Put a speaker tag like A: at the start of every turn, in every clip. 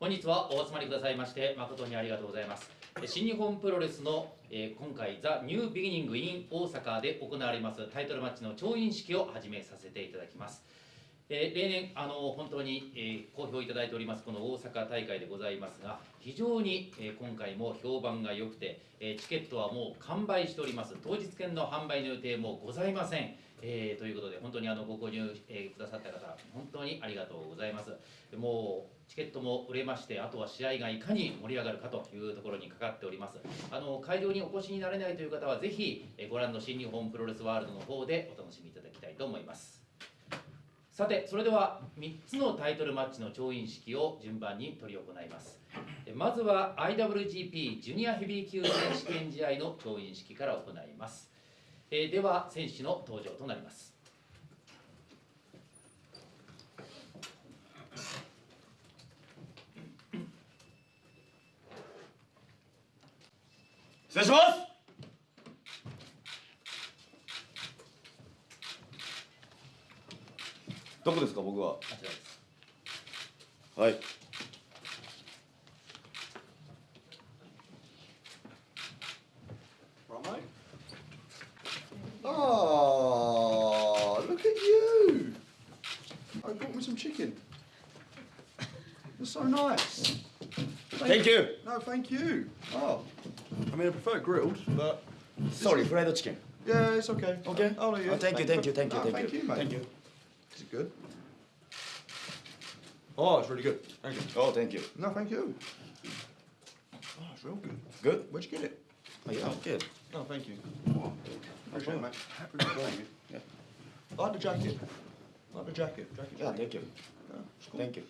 A: 本日はお集まりくださいまして誠にありがとうございます。新日本プロレスの、えー、今回ザ・ニュービギニング in 大阪で行われますタイトルマッチの調印式を始めさせていただきます。えー、例年あの本当に、えー、好評いただいておりますこの大阪大会でございますが非常に、え、今回も評判が良くて、えチケットはもう完売しております。当日券の販売の予定もございません、えということで本当にあのご購入、えくださった方本当にありがとうございます。もうチケットも売れましてあとは試合がいかに盛り上がるかというところにかかっております。あの会場にお越しになれないという方はぜひご覧の新日本プロレスワールドの方でお楽しみいただきたいと思います。さてそれでは3つのタイトルマッチの調印式を順番に執り行います。まずは IWGP ジュニアヘビー級選手権試合の調印式から行います。では選手の登場となります。
B: 失礼します。どこですか僕は。はい Thank you No thank you Oh I mean I prefer grilled but
C: Sorry fried chicken
B: Yeah it's okay
C: Okay
B: Oh, yeah.
C: thank you thank you thank you
B: thank you
C: mate Thank you
B: Is it good? Oh, it's really good. Thank you.
C: Oh, thank you.
B: No, thank you. Oh, it's real good.
C: Good?
B: Where'd you get it?
C: Oh, yeah, good.
B: No, thank you. Appreciate it, mate. Appreciate it.
C: Yeah.
B: I like the jacket. I like the jacket. Jacket's
C: Yeah, thank you.
B: Yeah, cool.
C: Thank you.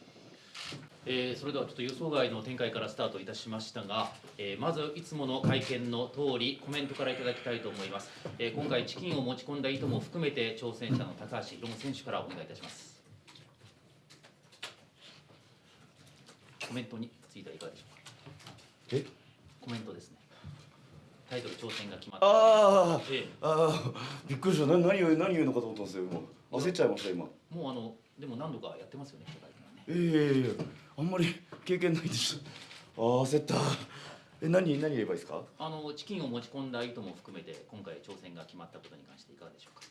A: えー、それではちょっと予想外の展開からスタートいたしましたが、えー、まずいつもの会見の通りコメントからいただきたいと思います、えー、今回チキンを持ち込んだ意図も含めて挑戦者の高橋宏夢選手からお願いいたします。コメントについてはいかがでしょうか？
C: え？
A: コメントですね。タイトル挑戦が決まった。
C: ああ、
A: ええ、
C: ああびっくりした。な何を何言うのかと思ったんですよもう焦っちゃいました今。
A: もうあのでも何度かやってますよね記者会
C: あんまり経験ないでしょああ焦った。え何何言えばいいですか？
A: あのチキンを持ち込んだ意図も含めて今回挑戦が決まったことに関していかがでしょうか？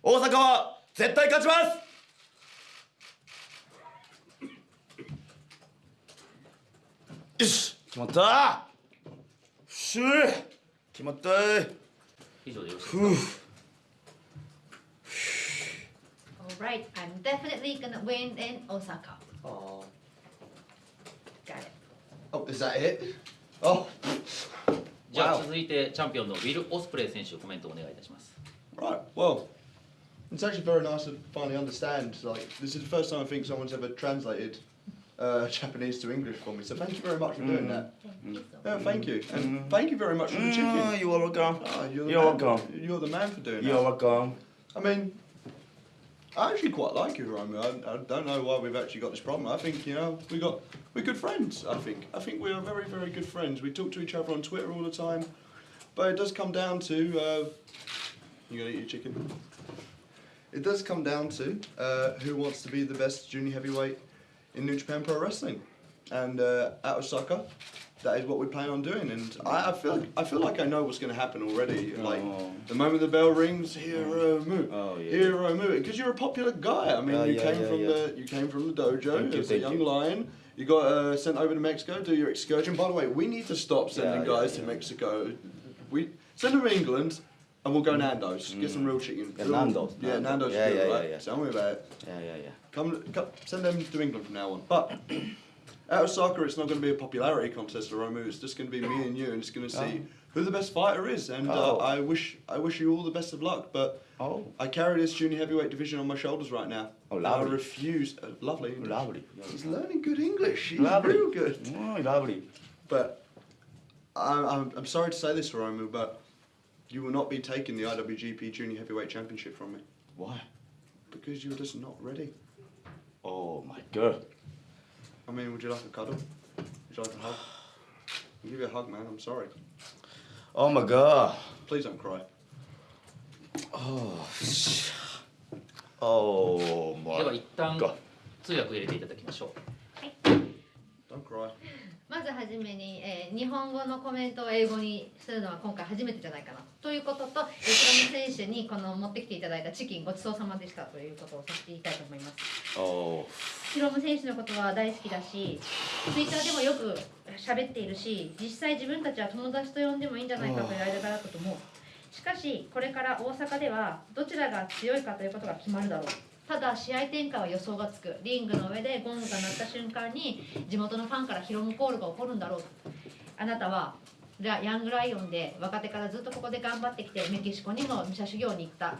C: 大阪は絶対勝ちます！よし決まった。しゅ決まった。
A: 以上でよろしいですか
D: ？Alright, I'm definitely gonna win in Osaka.
B: Oh.
D: Got it.
B: Oh, is that it? Oh.
A: じゃあ続いてチャンピオンのウィル・オスプレイ選手コメントお願いいたします
B: Right. Well, it's actually very nice to finally understand. Like, this is the first time I think someone's ever translated uh, Japanese to English for me. So thank you very much for doing that.
D: Thank you so
B: Yeah,
D: much.
B: thank you, and thank you very much for the
C: Mm,
B: chicken.
C: you are welcome
B: Oh, you're, the
C: You're
B: man.
C: welcome.
B: You're the man for doing
C: You are
B: that.
C: welcome
B: I mean, I actually quite like you, Romy. I, I don't know why we've actually got this problem. I think you know we got we're good friends. I think I think we are very very good friends. We talk to each other on Twitter all the time, but it does come down to uh, you gonna eat your chicken. It does come down to uh, who wants to be the best junior heavyweight in New Japan Pro Wrestling, and uh, at Osaka, that is what we plan on doing. And I, I feel I feel like I know what's going to happen already. Like
C: Oh.
B: the moment the bell rings, hero move,
C: Oh, yeah.
B: hero move, because you're a popular guy. I mean,
C: Oh,
B: you
C: yeah,
B: came
C: yeah,
B: from
C: yeah.
B: the you came from the dojo as a young
C: you.
B: lion. You got uh, sent over to Mexico, do your excursion. By the way, we need to stop sending
C: Yeah, yeah,
B: guys to. Mexico. We send them to England, and we'll go Nando's. Get some real chicken.
C: Mm. Yeah, Nando's,
B: Yeah,
C: Nando's.
B: Nando's.
C: Yeah, yeah,
B: right?
C: yeah, yeah.
B: Tell me about it.
C: Yeah yeah yeah
B: Come, come, send them to England from now on. But at soccer, it's not going to be a popularity contest, for Romu. It's just going to be me and you, and it's going to see who the best fighter is. And
C: Oh.
B: uh, I wish, I wish you all the best of luck. But
C: Oh
B: I carry this junior heavyweight division on my shoulders right now.
C: Oh,
B: And I
C: lovely.
B: refuse. Uh, lovely. English.
C: lovely
B: He's learning good English. He's
C: Lovely.
B: real good.
C: Oh, lovely
B: But I'm, I'm, I'm sorry to say this, Romu, but you will not be taking the IWGP Junior Heavyweight Championship from me
C: Why
B: because you're just not ready.
C: Oh my god
B: I mean, would you like a cuddle? Would you like a hug? I'll give you a hug, man. I'm sorry.
C: Oh my god
B: Please don't cry.
C: Oh sh- Oh
A: では
C: my
A: 一旦
C: god
A: 通訳入れていただきましょう
D: まずはじめに、えー日本語のコメントを英語にするのは今回初めてじゃないかなということと、えー、ヒロム選手にこの持ってきていただいたチキンごちそうさまでしたということをさせて言いたいと思います。
C: お
D: ヒロム選手のことは大好きだし、ツイッターでもよく喋っているし、実際自分たちは友達と呼んでもいいんじゃないかという間柄だったと思う。しかし、これから大阪ではどちらが強いかということが決まるだろう。ただ試合展開は予想がつく。リングの上でゴングが鳴った瞬間に地元のファンからヒロムコールが起こるんだろうあなたはヤングライオンで若手からずっとここで頑張ってきてメキシコにも武者修行に行った。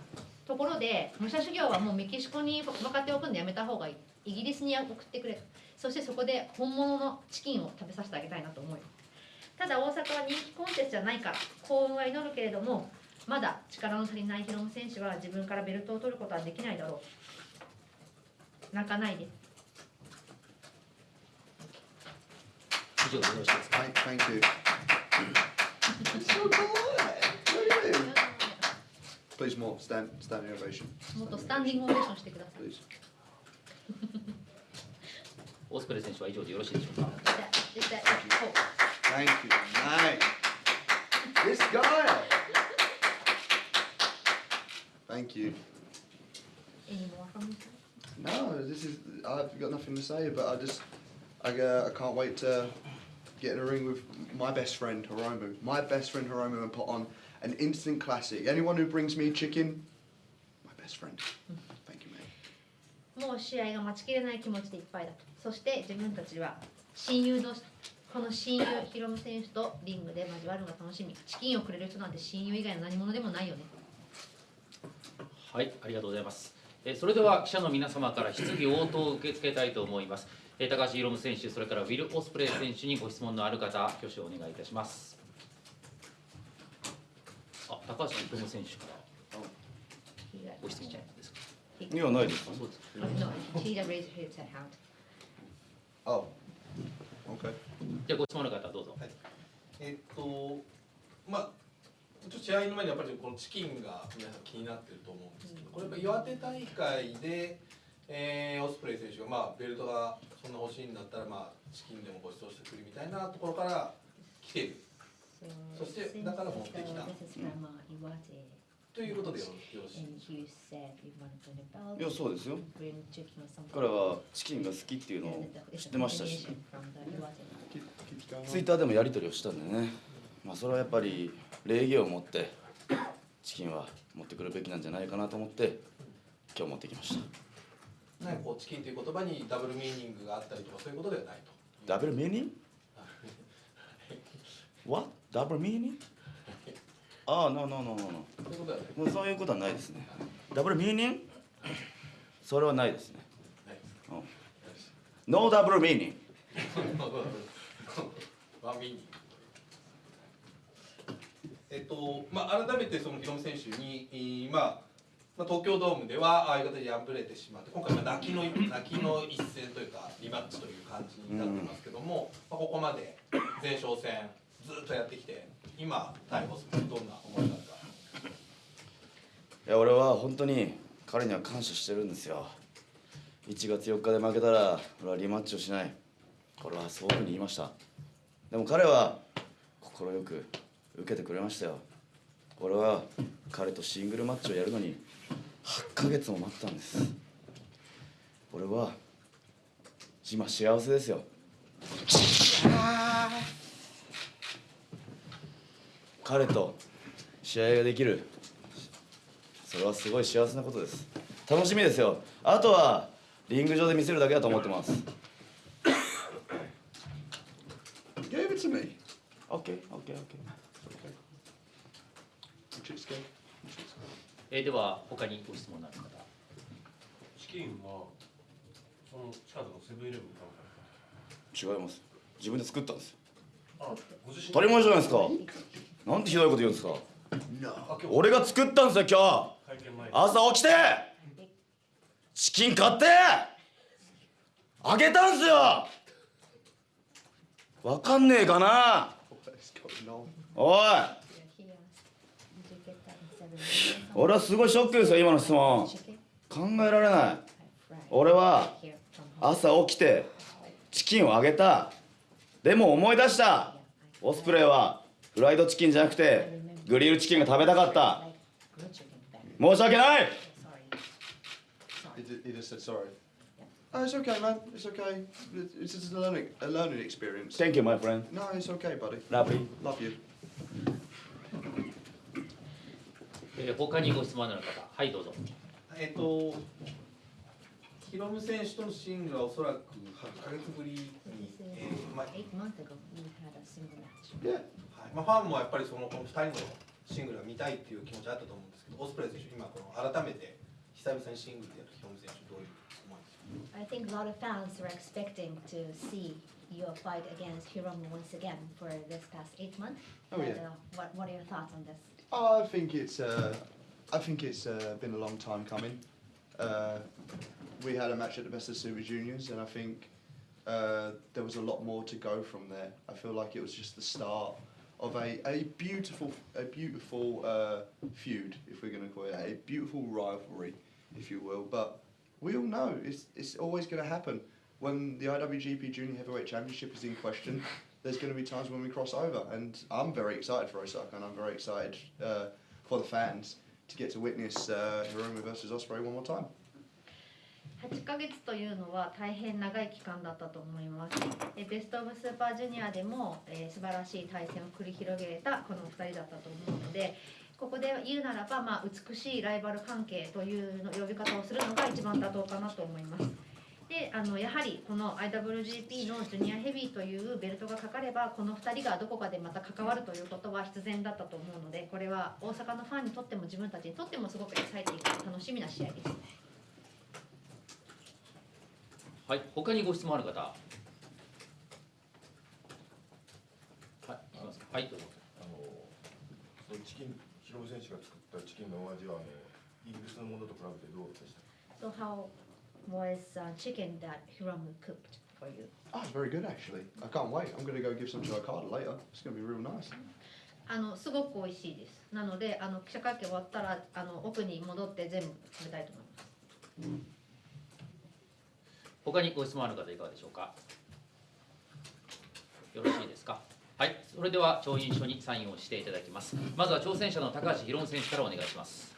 D: ところで武者修行はもうメキシコに若手を置くんでやめた方がいい。イギリスに送ってくれそしてそこで本物のチキンを食べさせてあげたいなと思うただ大阪は人気コンテストじゃないから幸運は祈るけれどもまだ力の足りないヒロム選手は自分からベルトを取ることはできないだろう。泣かないで
A: 以上でよろしいですか
B: Thank, thank you. Please more stand standing ovation.
D: もっとスタンディングオベーションしてください
B: Please.
A: オスプレイ選手は以上でよろしいでしょうか
B: Thank you, mate. This guy. Thank you.
D: Any more from you?
B: No, this is. I've got nothing to say, but I just. I, uh, I can't wait to get in a ring with my best friend Hiromu. My best friend Hiromu and put on an instant classic. Anyone who brings me chicken, my best friend. Thank you, mate.
D: もう試合が待ちきれない気持ちでいっぱいだとそして自分たちは親友同士この親友ヒロム選手とリングで交わるのが楽しみチキンをくれる人なんて親友以外の何者でもないよね
A: はい、ありがとうございます。えーそれでは記者の皆様から質疑応答を受け付けたいと思います。えー高橋宏夢選手、それからウィル・オスプレイ選手にご質問のある方、挙手をお願いいたします。あ、高橋宏夢選手からご質問ですか？
C: いやないです
A: そうです。
D: No, he just raised his hand.
B: Oh. Okay.
A: じゃあご質問の方どうぞ。
E: えっとまあちょっと試合の前にやっぱりこのチキンが皆さん気になってると思うんですけどこれやっぱ岩手大会で、えーオスプレイ選手がまあベルトがそんな欲しいんだったらまあチキンでもご馳走してくるみたいなところから来ている。そしてだから持ってきた。
D: uh,
E: ということでよろしい
C: いやそうですよ.彼はチキンが好きっていうのを知ってましたし。ツイ.ッターでもやり取りをしたんでねまあそれはやっぱり礼儀を持ってチキンは持ってくるべきなんじゃないかなと思って今日持ってきました。
E: なんかこうチキンという言葉にダブルミーニングがあったりとかそういうことではないと。
C: ダブルミーニング？What? ダブルミーニング？ああ、no, no, no, no, no.
E: そういうことではない。
C: もうそういうことはないですね。ダブルミーニング？それはないですね。うん。No ダブルミーニング
E: えっとまあ、改めてそのヒロム選手に、えーまあまあ、東京ドームではああいう形で敗れてしまって今回は泣きの 泣きの一戦というかリマッチという感じになってますけども、まあ、ここまで前哨戦ずっとやってきて今逮捕するどんな思いがあるか？
C: いや俺は本当に彼には感謝してるんですよ。1月4日で負けたら俺はリマッチをしない。俺はそういうふうに言いました。でも彼は快く受けてくれましたよ。俺は彼とシングルマッチをやるのに8ヶ月も待ったんです。俺は今幸せですよ。彼と試合ができる。それはすごい幸せなことです。楽しみですよ。あとはリング上で見せるだけだと思ってます。
B: Gave it to me.
C: OKOKOK
B: Okay. Chicks go.
A: えーでは他にご質問のある方。
F: チキンはその近くのセブンイレブンか
C: 違います。自分で作ったんです。よ
F: あご自身
C: 当たり前じゃないですか。なんてひどいこと言うんですか。俺が作ったんですよ今日。朝起きて。チキン買って。あげたんすよ。わかんねえかな?おい
D: You're here. Did you get that in seven minutes?
C: 俺はすごいショックですよ今の質問。考えられない。俺は朝起きてチキンをあげた。でも思い出した。オスプレイはフライドチキンじゃなくてグリルチキンが食べたかった。申し訳ない。Thank you, my friend.
B: No, it's okay, buddy. Love
A: えー他にご質問のある方はいどうぞ
E: えっとヒロム選手とのシングルはおそらく8ヶ月ぶりにえーまあまあ、ファンもやっぱりそのこの2人のシングルが見たいっていう気持ちあったと思うんですけどオスプレイ選手今この改めて久々にシングルでやるヒロム選手どういう思いですか
D: I think a lot of fans were expecting to see your fight against Hiromu once again for this past eight months.
B: Oh, yeah.
D: uh, what, what are your thoughts on this?
B: Oh, I think it's uh, I think it's uh, been a long time coming. Uh, we had a match at the Best of Super Juniors, and I think uh, there was a lot more to go from there. I feel like it was just the start of a, a beautiful a beautiful uh, feud, if we're going to call it a beautiful rivalry, if you will. But we all know it's it's always going to happen when the IWGP Junior Heavyweight Championship is in question. There's going to be times when we cross over, and I'm very excited for Osaka, and I'm very excited uh, for the fans to get to witness uh, Hiromu versus Osprey one more time.
D: 8ヶ月というのは大変長い期間だったと思います。えベスト・オブ・スーパージュニアでも、えー素晴らしい対戦を繰り広げたこの2人だったと思うのでここで言うならば、まあ、美しいライバル関係というの呼び方をするのが一番妥当かなと思います。であのやはりこの IWGP のジュニアヘビーというベルトがかかればこの2人がどこかでまた関わるということは必然だったと思うのでこれは大阪のファンにとっても自分たちにとってもすごくエキサイティング楽しみな試合です。
A: はい他にご質問ある方？はいいきます。かはいどうぞ。
G: あのそのチキンヒロム選手が作ったチキンのお味はあのイギリスのものと比べてどうでした
D: ？how was uh, chicken that Hiramu cooked for you?
B: Oh, it's very good actually. I can't wait. I'm going to go give some to Okada later. It's going to be real nice.
D: あのすごく美味しいです。なのであの記者会見終わったらあの奥に戻って全部食べたいと思います。
A: 他にご質問ある方いかがでしょうかよろしいですかはいそれでは調印書にサインをしていただきますまずは挑戦者の高橋宏夢選手からお願いします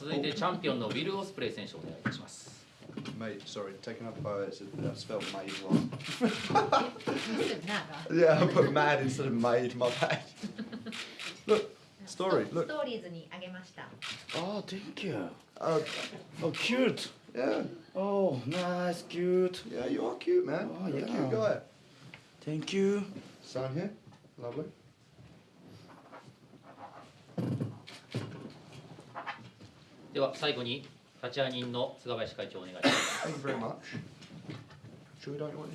A: 続いてチャンピオンのウィル・オスプレイ選手お願いいたします
B: Mate, sorry, taken up by it's I spelled made wrong.
D: な
B: Yeah, I put mad instead of made. My bad. Look, story.
D: ス
B: Look.
D: トーリーズにあげました。
C: Oh thank you
B: Uh,
C: Oh cute
B: yeah,
C: Oh nice cute
B: yeah, you are cute, man.
C: Oh,
B: You're a
C: yeah.
B: cute guy.
C: Thank you
B: Sign here. Lovely.
A: では最後に立会人の菅林会長お願いします
B: Thank you very much. Sure, don't want?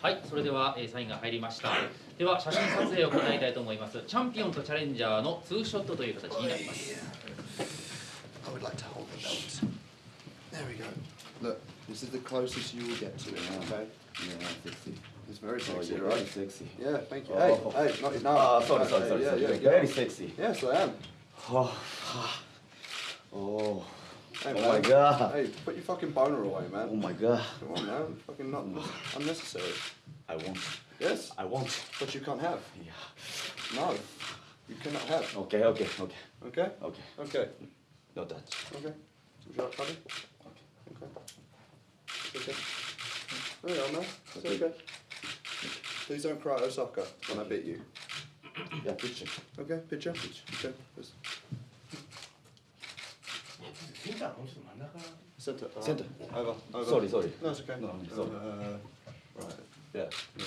A: はい、それでは、えーサインが入りました。では写真撮影を行いたいと思います。チャンピオンとチャレンジャーのツーショットという形になります。
B: I would like to hold the belt. There we go. Look, this is the closest you will get to it, okay?
C: Yeah sexy
B: It's very
C: Oh
B: sexy,
C: you're
B: right?
C: very sexy
B: Yeah, thank you.
C: Oh.
B: Hey, hey, not no.
C: Ah sorry sorry sorry
B: yeah,
C: sorry
B: yeah,
C: very sexy
B: Yes, I am.
C: Oh Oh
B: Hey,
C: Oh
B: man.
C: my god
B: Hey, put your fucking boner away, man.
C: Oh my god
B: Come on, man. Fucking not unnecessary.
C: I won't.
B: Yes,
C: I won't.
B: but you can't have.
C: Yeah
B: No, you cannot have.
C: Okay okay okay
B: Okay.
C: okay
B: Okay.
C: No touch
B: Okay. Would you like? Okay. Okay. There we man. Okay. Please don't cry at soccer when I beat you.
C: Yeah, picture.
B: Okay, picture.
F: picture. Okay. Please.
B: Center.
C: Center.
B: Over. Over.
C: Sorry, sorry.
B: No, it's okay.
C: No, sorry.
B: Uh, right.
C: Yeah.
B: yeah.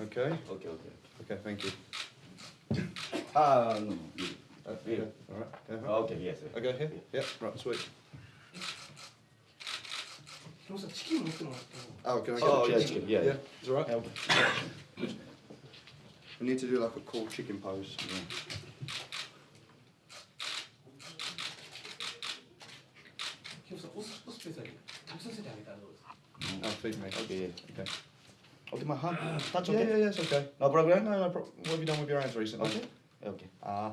B: Okay.
C: Okay, okay.
B: Okay, thank you.
C: Ah, uh, no. no.
B: Uh,
C: yeah.
B: All right.
C: Uh-huh. Okay, yes.
B: Okay, here? Yeah. yeah, right, sweet.
F: ヒロムさんチキン持ってもらっても
B: Oh, can I get
C: Oh,
B: the
C: yeah,
B: chicken?
C: chicken, yeah.
B: Yeah. Is it all right?
C: Yeah, okay.
B: We need to do like a cool chicken pose.
F: ヒロムさんオスオスペースだけ食べさせてあげたらどうですか
B: Oh, feed me.
C: Okay,
B: Okay.
C: Okay, my hand. Touch
B: Yeah,
C: okay?
B: yeah, yeah, it's okay.
C: No problem?
B: No, no problem. What have you done with your hands recently?
C: Okay. Okay.
B: Ah.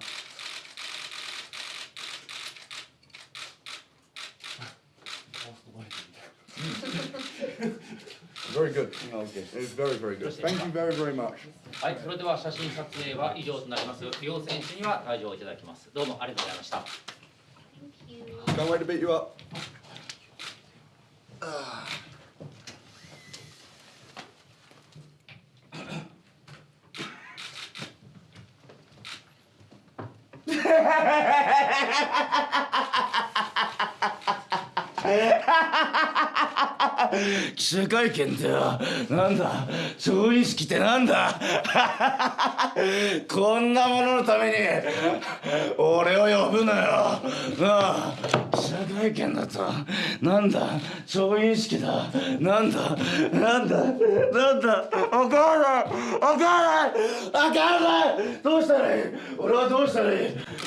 B: Very good.
C: Okay.
B: It was very, very good. Thank you very, very much.
A: はい、それでは写真撮影は以上となります。両選手には退場いただきます。どうもありがとうございました。
D: Thank you.
B: Can't wait to beat you up.
C: Ah. 記者会見ってよなんだ調印式ってなんだ？こんなもののために俺を呼ぶなよ。なあ記者会見だとなんだ調印式だ。なんだなんだなんだわかんないわかんないわかんないどうしたらいい？俺はどうしたらいい？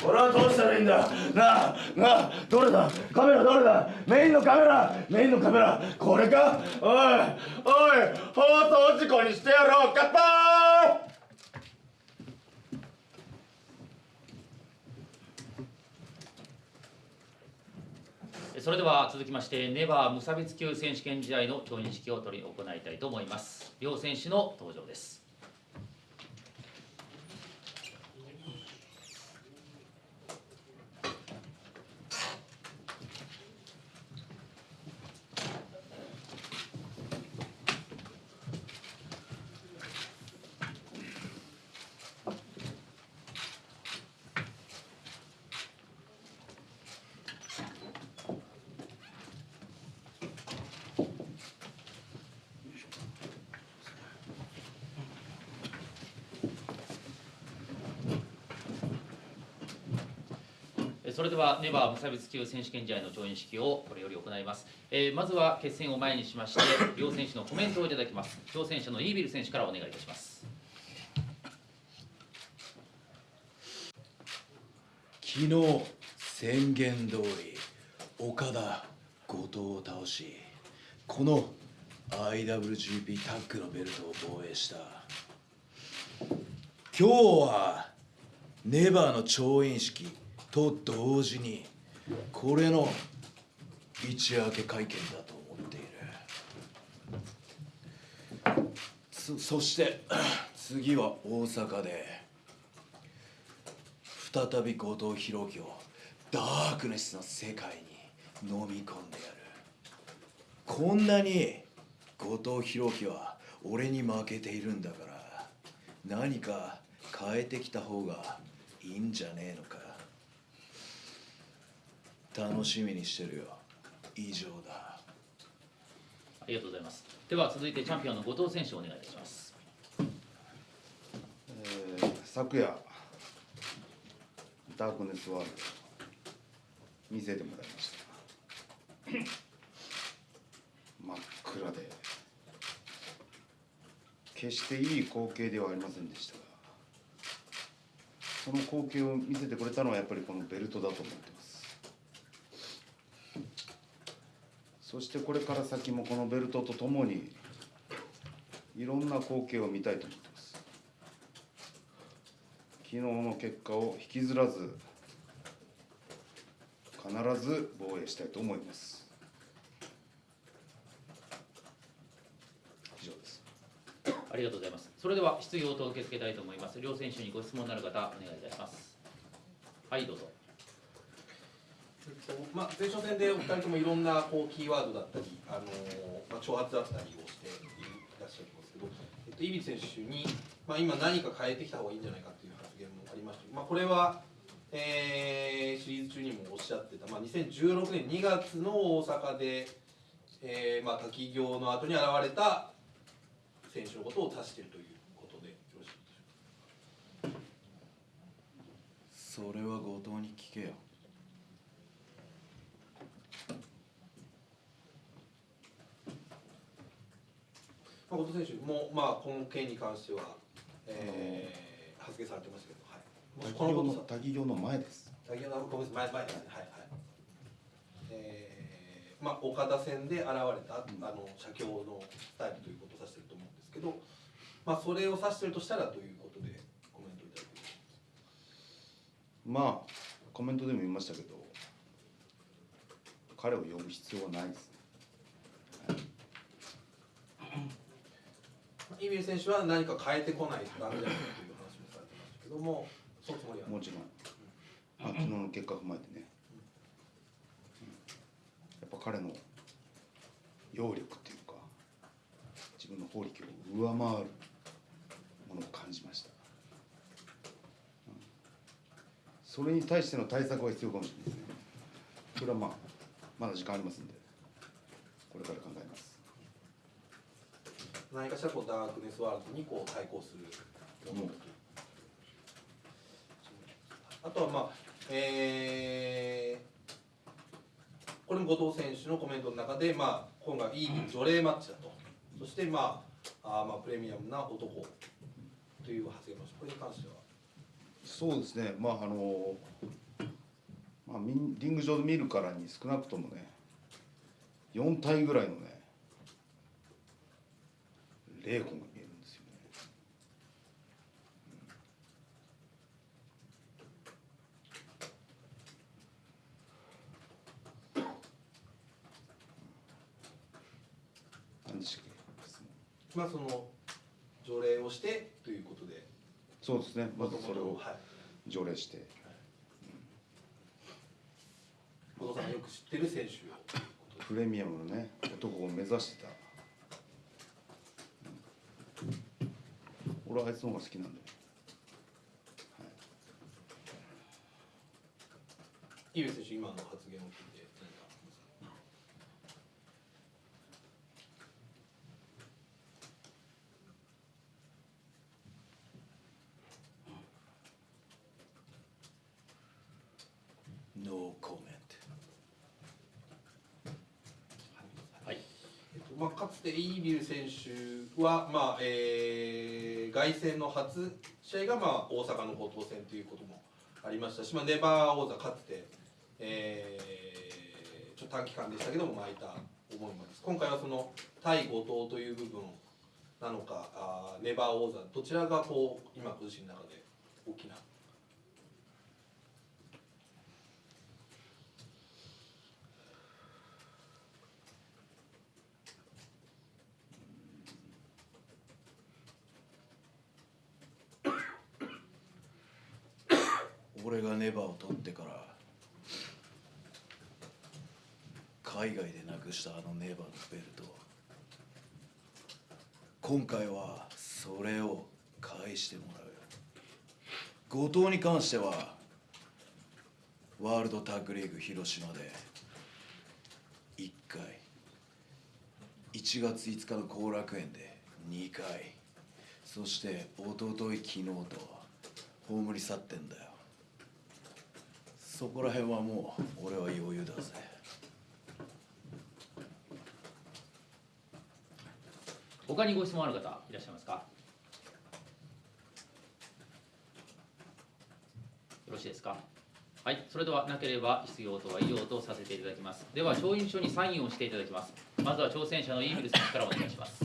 C: 俺はどうしたらいいんだ？なあなあどれだ？カメラどれだ？メインのカメラ。メインのカメラ。これか？おいおい放送事故にしてやろう乾杯
A: それでは続きましてネバー無差別級選手権時代の調印式を取り行いたいと思います。両選手の登場です。はネバー無差別級選手権試合の調印式をこれより行います、えーまずは決戦を前にしまして 両選手のコメントをいただきます。挑戦者のイービル選手からお願いいたします。
H: 昨日宣言通り岡田後藤を倒しこの IWGP タッグのベルトを防衛した。今日はネバーの調印式と同時にこれの一夜明け会見だと思っている。そそして次は大阪で再び後藤弘樹をダークネスの世界に飲み込んでやる。こんなに後藤弘樹は俺に負けているんだから何か変えてきた方がいいんじゃねえのか。楽しみにしてるよ。以上だ。
A: ありがとうございます。では続いてチャンピオンの後藤選手お願いいたします。
C: えー昨夜ダークネスワールド見せてもらいました。真っ暗で決していい光景ではありませんでしたがその光景を見せてくれたのはやっぱりこのベルトだと思ってますそしてこれから先もこのベルトとともにいろんな光景を見たいと思ってます。昨日の結果を引きずらず必ず防衛したいと思います。以上です。
A: ありがとうございます。それでは質疑応答を受け付けたいと思います。両選手にご質問のある方お願いいたします。はいどうぞ。
E: まあ、前哨戦でお二人ともいろんなこうキーワードだったり、あのまあ、挑発だったりをしていらっしゃいますけど、えっと、イビ選手に、まあ、今何か変えてきた方がいいんじゃないかという発言もありましたまあ、これは、えーシリーズ中にもおっしゃってた、まあ、2016年2月の大阪で、えーまあ、滝行の後に現れた選手のことを指しているということでよろしいでしょうか。
H: それは後藤に聞けよ
E: まあ、後藤選手も、まあ、この件に関しては、えー、発言されてましたけど、はい、もしこのことさ
I: 滝行の前です。
E: 先ほどごめんなさい前前ですねはいはい。えー、まあ岡田戦で現れた、あの写経のスタイルということを指してると思うんですけどまあそれを指してるとしたらということでコメントいただいて
I: まあコメントでも言いましたけど彼を呼ぶ必要はないです
E: イビル選手は何か変えてこないとダメじゃないかという話もされてましたけどもそのつもりは？
I: もちろん、まあ、昨日の結果踏まえてね、やっぱ彼の揚力っていうか自分の法力を上回るものを感じました、それに対しての対策は必要かもしれないですね。それはまあまだ時間ありますんでこれから考えます。
E: 何かしらこうダークネスワールドにこう対抗するものとあとはまあえーこれも後藤選手のコメントの中で、まあ、今回いい除霊マッチだと。そして、まあ、あまあプレミアムな男という発言もこれに関しては。
I: そうですね。まああのまあリング上で見るからに少なくともね4体ぐらいのね霊魂が見えるんですよね。何でしたっけ質問。
E: まあその除霊をしてということで。
I: そうですね。まずそれを
E: はい。
I: 条例して。
E: 後藤さんがよく知ってる選手を
I: プレミアムのね男を目指してた、うん俺はあいつの方が好きなんで、はい、
E: イビル選手今の発言を聞いて何か
H: ノーコメン
A: はい。
E: えっとまあ、かつてイービル選手は、まあえー、凱旋の初試合が、まあ、大阪の後藤戦ということもありましたし、まあ、ネバー王座かつて、えー、ちょっと短期間でしたけども巻いた思いもあります。今回はその対後藤という部分なのかあネバー王座どちらがこう今ご自身の中で大きな
H: 俺がネバを取ってから海外でなくしたあのネバーのベルト今回はそれを返してもらうよ。後藤に関してはワールドタッグリーグ広島で1回1月5日の後楽園で2回そして一昨日昨日と葬り去ってんだよ。そこら辺はもう俺は余裕だぜ。
A: 他にご質問ある方いらっしゃいますか？よろしいですか？はい。それではなければ質疑応答は以上とさせていただきます。では調印書にサインをしていただきます。まずは挑戦者のイービル選手からお願いします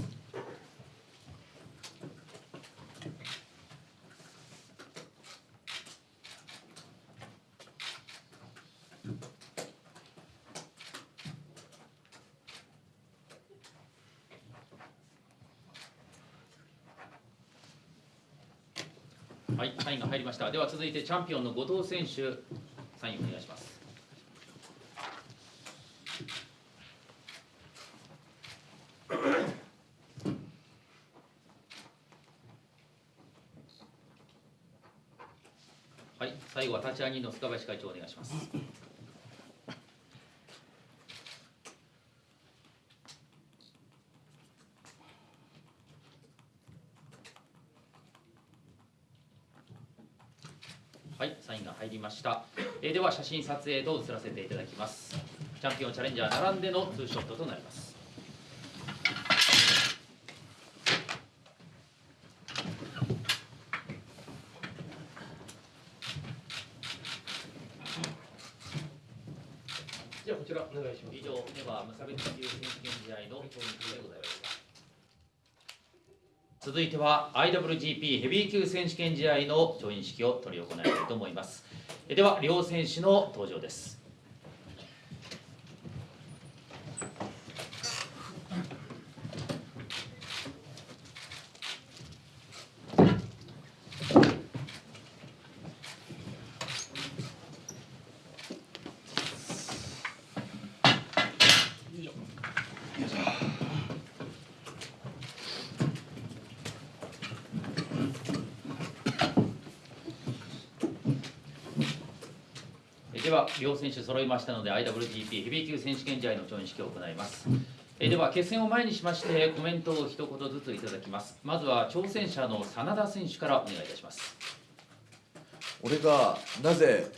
A: はい、サインが入りました。では続いてチャンピオンの後藤選手、サインお願いします。はい、最後は立ち上げの塚林会長お願いします。はい、サインが入りました。えーでは写真撮影と移らせていただきます。チャンピオンチャレンジャー並んでのツーショットとなります。
F: じゃあこちらお願いします
A: 以上では無差別級選手権試合の投入でございました。続いては IWGP ヘビー級選手権試合の調印式を執り行いたいと思います。では両選手の登場です。では両選手揃いましたので IWGP ヘビー級選手権試合の調印式を行います。えでは決戦を前にしましてコメントを一言ずついただきます。まずは挑戦者の真田選手からお願いいたします。
H: 俺がなぜ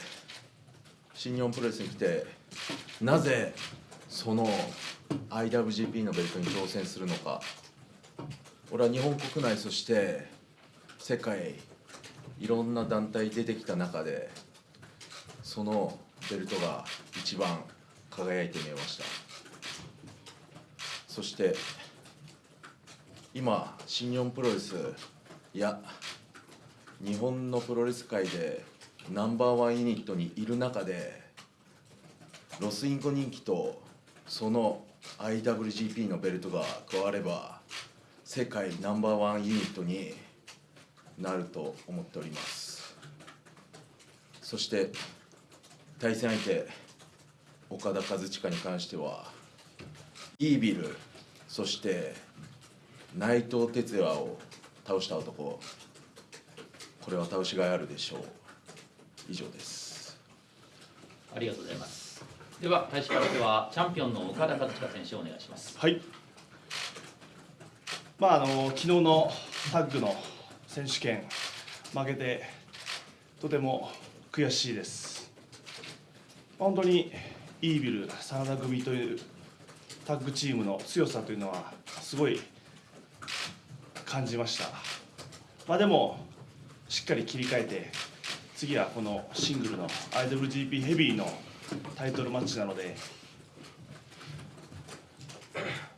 H: 新日本プロレスに来てなぜその IWGP のベルトに挑戦するのか俺は日本国内そして世界いろんな団体出てきた中でそのベルトが一番輝いて見えました。そして今新日本プロレスいや日本のプロレス界でナンバーワンユニットにいる中でロスインコ人気とその IWGP のベルトが加われば世界ナンバーワンユニットになると思っております。そして対戦相手岡田和親に関してはイービルそして内藤哲也を倒した男これは倒しがいあるでしょう以上です
A: ありがとうございます。では開始からではチャンピオンの岡田和親選手お願いします。
J: はい。まああの昨日のタッグの選手権負けてとても悔しいです。本当にイービル真田組というタッグチームの強さというのはすごい感じました。まあでもしっかり切り替えて次はこのシングルの IWGP ヘビーのタイトルマッチなので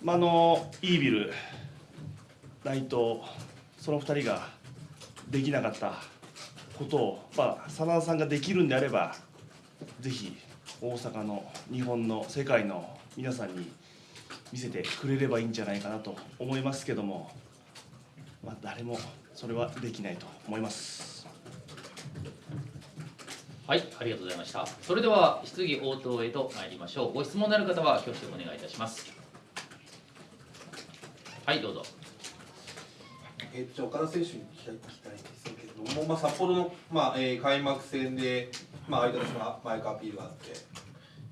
J: まあ、のイービル、内藤、その2人ができなかったことを、まあ、真田さんができるんであれば、ぜひ大阪の、日本の、世界の皆さんに見せてくれればいいんじゃないかなと思いますけども、まあ、誰もそれはできないと思います。
A: はい、ありがとうございました。それでは質疑応答へと参りましょう。ご質問のある方は挙手お願いいたします。はい、どうぞ。
E: えー、じゃあ岡田選手に聞きたいんですけれども、まあ、札幌の、まあえー開幕戦で、まあ、相手のマイクアピールがあって、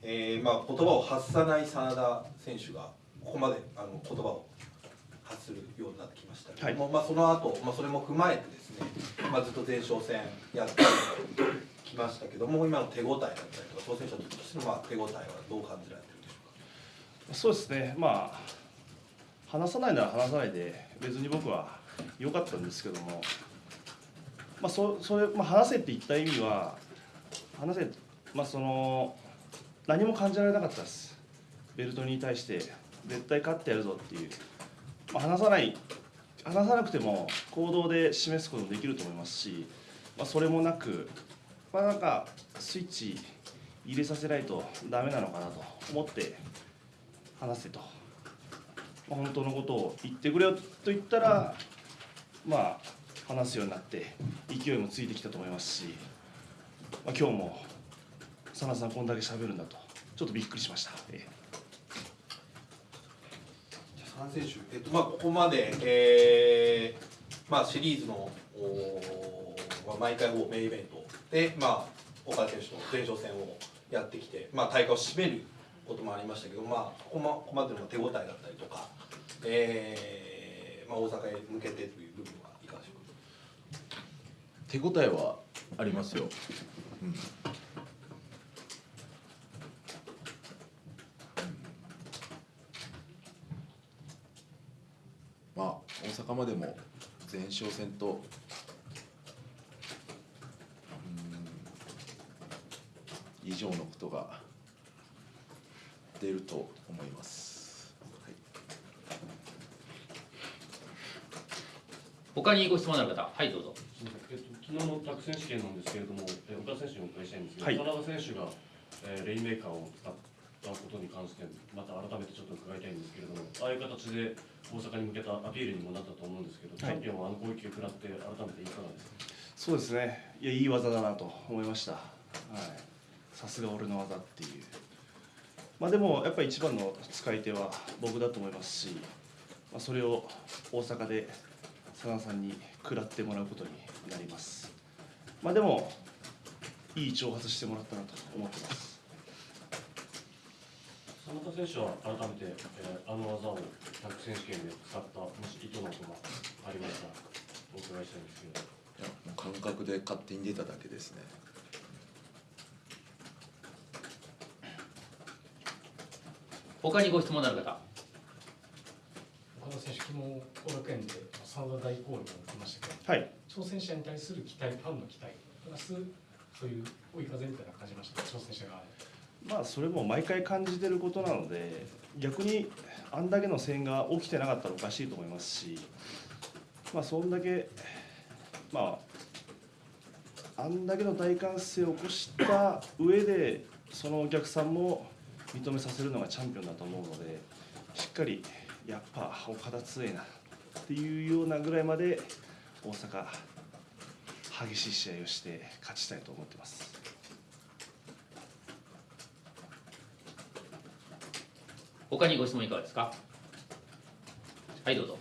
E: えーまあ、言葉を発さない真田選手がここまであの言葉を発するようになってきましたけども、まあ、その後、まあそれも踏まえてですね、まあ、ずっと前哨戦やってきましたけども今の手応えだったりとか？挑戦者としてのまあ手応えはどう感じられてるんでしょ
J: そうですね、まあ、話さないなら話さないで、別に僕は良かったんですけども、まあ、そそれ、まあ、話せって言った意味は、話せ、まあ、その、何も感じられなかったです、ベルトに対して、絶対勝ってやるぞっていう、まあ、話さない、話さなくても行動で示すこともできると思いますし、まあ、それもなく、まあ、なんか、スイッチ入れさせないとダメなのかなと思って。話せと、まあ、本当のことを言ってくれよと言ったらまあ話すようになって勢いもついてきたと思いますし、まあ、今日も真田さんこんだけ喋るんだと。ちょっとびっくりしました、え
E: じゃあ3選手、えっとまあ、ここまで、えーまあ、シリーズのおー、まあ、毎回ほぼメインイベントで、まあ、岡田選手の前哨戦をやってきて、まあ、大会を締めることもありましたけど、まあ、ここまここまでの手応えだったりとか、えーまあ、大阪へ向けてという部分はいかがでしょうか？
H: 手応えは
G: ありますよ、うんまあ大阪までも前哨戦とうん以上のことが出ると思います、はい。
A: 他にご質問のある方はいどうぞ。
F: えっと、昨日のタク選手権なんですけれども、え岡田選手にお伺いしたいんですけど、
J: はい。
F: 田中選手が、えーレインメーカーを使ったことに関して、また改めてちょっと伺いたいんですけれども、ああいう形で大阪に向けたアピールにもなったと思うんですけど、チャンピオンはあの攻撃を食らって、改めていかがですか？
J: そうですね。いやいい技だなと思いました。はい。さすが俺の技っていう。まあでもやっぱり一番の使い手は僕だと思いますし、まあ、それを大阪で佐野さんに食らってもらうことになります。まあでもいい挑発してもらったなと思ってます
F: 田中選手は改めて、えーあの技をタク選手権で使った、もし意図などがありましたら、お伺いしたいんですけど。
G: いやもう感覚で勝手に出ただけですね
A: 他にご質問のある方
K: 岡田選手、昨日後楽園で真田大攻撃を受けましたけど、
J: はい
K: 挑戦者に対する期待、ファンの期待、プラスそういう追い風みたいな感じました、挑戦者側で。
J: まあそれも毎回感じてることなので逆にあんだけの声援が起きてなかったらおかしいと思いますしまあそんだけまああんだけの大歓声を起こした上でそのお客さんも認めさせるのがチャンピオンだと思うのでしっかりやっぱ岡田強いなっていうようなぐらいまで大阪激しい試合をして勝ちたいと思ってます。
A: 他にご質問いかがですか？はいどうぞ。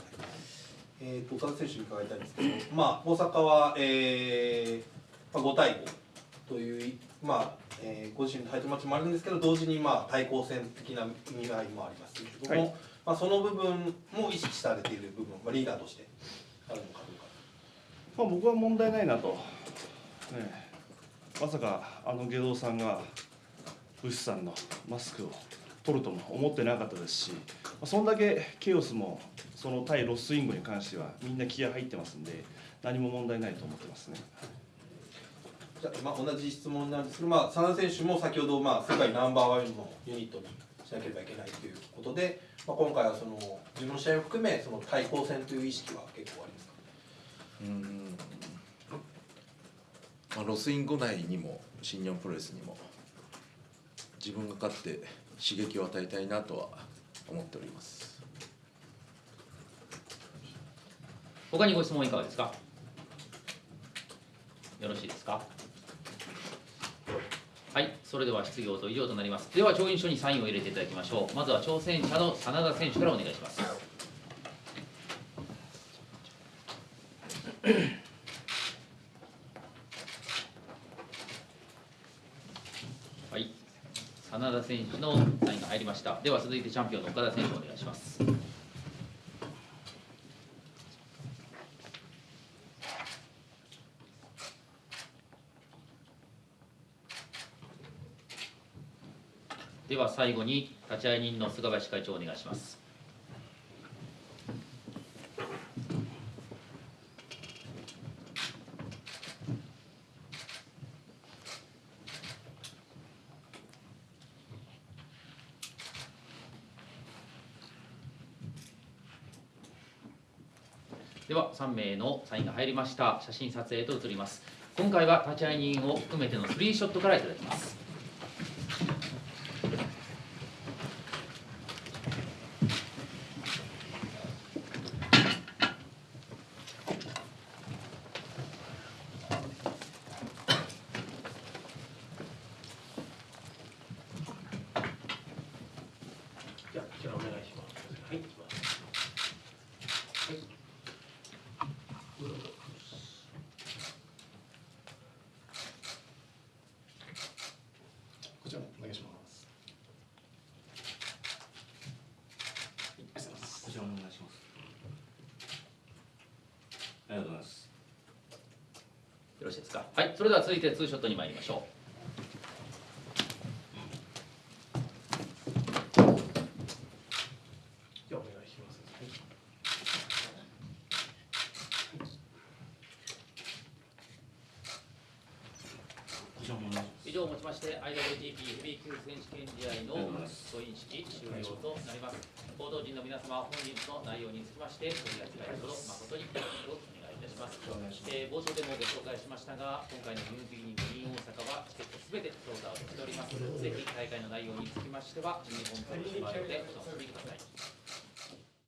E: えー、と岡田選手に伺いたいんですけど、まあ、大阪は、えーまあ、5対5という、まあえーご自身のタイトルマッチもあるんですけど同時に、まあ、対抗戦的な意味合いもあります。けれども、
J: はい
E: まあ、その部分も意識されている部分、まあ、リーダーとしてあるのかどうか。
J: まあ、僕は問題ないなと、ねえ、まさかあの下道さんがブシさんのマスクを取るとも思ってなかったですし、まあ、そんだけケイオスもその対ロスインゴに関してはみんな気合入ってますんで何も問題ないと思ってますね。
E: じゃあ、まあ、同じ質問なんですけど、まあ、真田選手も先ほど、まあ、世界ナンバーワンのユニットにしなければいけないということで、まあ、今回はその自分の試合を含めその対抗戦という意識は結構ありますか？
G: うんまあ、ロスインゴ内にも新日本プロレスにも自分が勝って刺激を与えたいなとは思っております。
A: 他にご質問いかがですか？よろしいですか？はいそれでは質疑応答以上となります。では調印書にサインを入れていただきましょう。まずは挑戦者の真田選手からお願いしますはい真田選手のサインが入りました。では続いてチャンピオンの岡田選手お願いします。では最後に立会人の菅林会長お願いしますでは3名のサインが入りました。写真撮影と移ります。今回は立会人を含めてのスリーショットからいただきます。
K: じゃあ、こちらお願いします。はい、いきます。はい。どうぞ
A: ろしいですか？はいそれでは続いてツーショットに参りましょう。以上をもちまして IWGP ヘビー級選手権試合の総員式終了となります。報道陣の皆様本日の内容につきまして取り扱いのほど誠にますえー冒頭でもご紹介しましたが、今回のニュービギニング in 大阪はチケットすべてソールドアウトしております。ぜひ大会の内容につきましては、日本プロレスマートでお楽しみください。